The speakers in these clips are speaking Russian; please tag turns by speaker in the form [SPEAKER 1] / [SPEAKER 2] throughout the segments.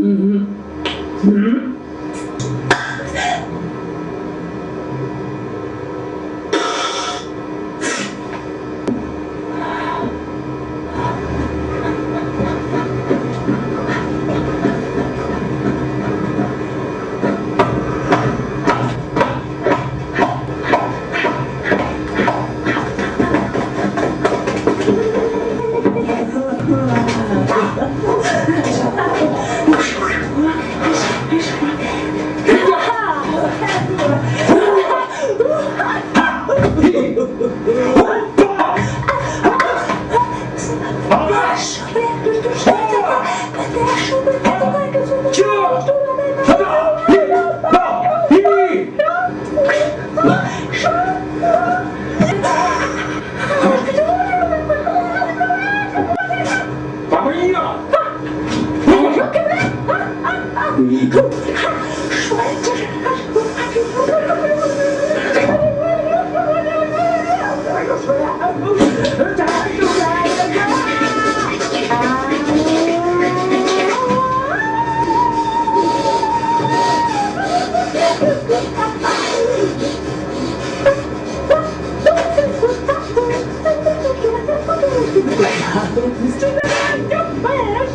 [SPEAKER 1] 음. 음. 叫！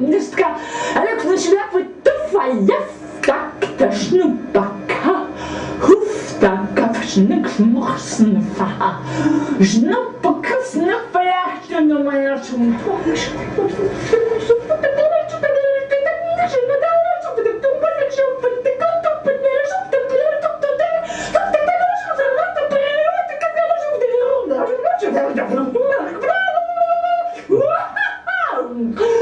[SPEAKER 1] Миска, Олег нашляпывает ну, туфаев, как-то шнупака, хуфта, капшник смухснуфа, жнупака снафаяхтю на моя шумпушка. Oh!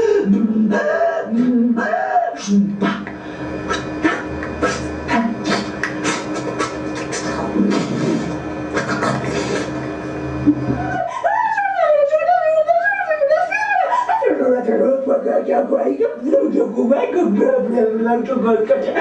[SPEAKER 1] Çok korkacağım.